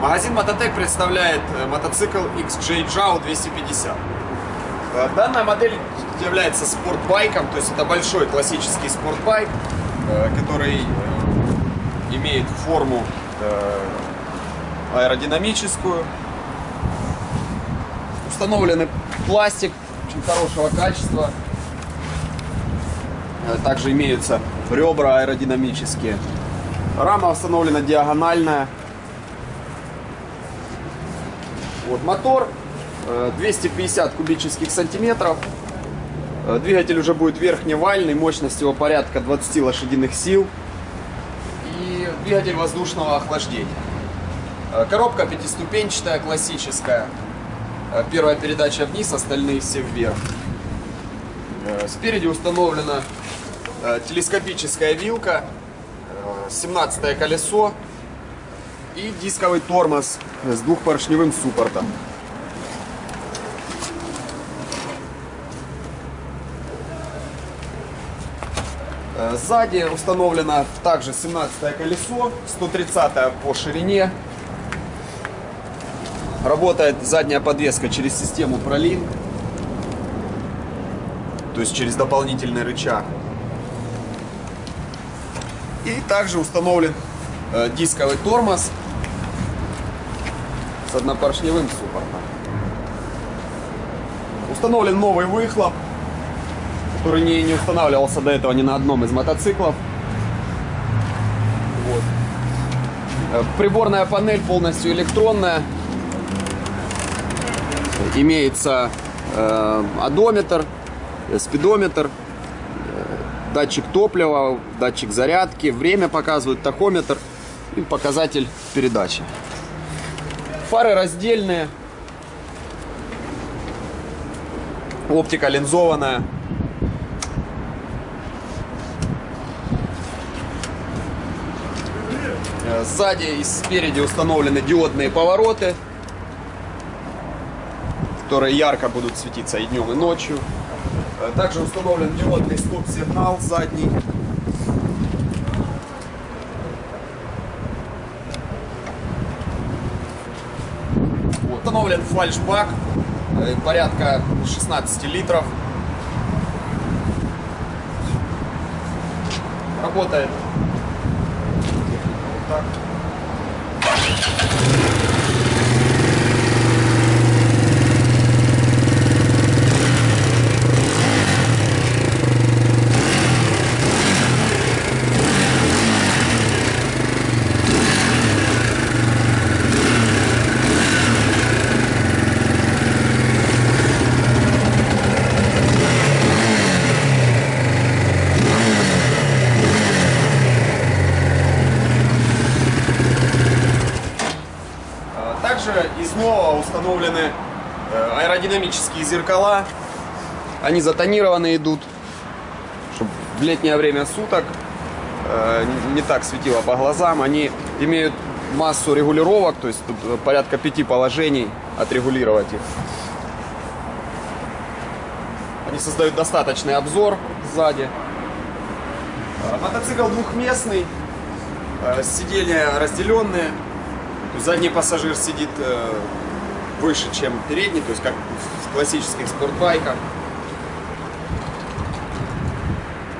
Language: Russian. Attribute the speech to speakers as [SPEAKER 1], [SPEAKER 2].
[SPEAKER 1] Магазин Мототек представляет э, мотоцикл XJ JAO 250. Э, Данная модель является спортбайком, то есть это большой классический спортбайк, э, который э, имеет форму аэродинамическую. Установленный пластик очень хорошего качества. Также имеются ребра аэродинамические. Рама установлена диагональная. Вот мотор э, 250 кубических сантиметров. Э, Двигатель уже будет верхневальный, мощность его порядка 20 лошадиных сил. И двигатель воздушного охлаждения. Э, Коробка пятиступенчатая, классическая. Э, Первая передача вниз, остальные все вверх. Э, Спереди установлена э, телескопическая вилка, 17 колесо и дисковый тормоз с двухпоршневым суппортом. Э, Сзади установлено также 17 колесо, 130 по ширине. Работает задняя подвеска через систему ProLink, то есть через дополнительный рычаг. И также установлен э, дисковый тормоз с однопоршневым суппортом. Установлен новый выхлоп, который не, не устанавливался до этого ни на одном из мотоциклов. Вот. Э, Приборная панель полностью электронная. Имеется э, одометр, э, спидометр, э, датчик топлива, датчик зарядки, время показывает, тахометр и показатель передачи. Фары раздельные. Оптика линзованная. Э, Сзади и спереди установлены диодные повороты, которые ярко будут светиться и днем, и ночью. Э, Также установлен диодный стоп-сигнал задний. Установлен фальшбак э, порядка 16 литров. Работает вот так. А, из нового установлены э, аэродинамические зеркала. Они затонированы идут, чтобы в летнее время суток э, не так светило по глазам. Они имеют массу регулировок, то есть тут э, порядка пяти положений отрегулировать их. Они создают достаточный обзор сзади. Мотоцикл двухместный, сиденья разделенные. Задний пассажир сидит э, выше, чем передний, то есть как в классических спортбайках.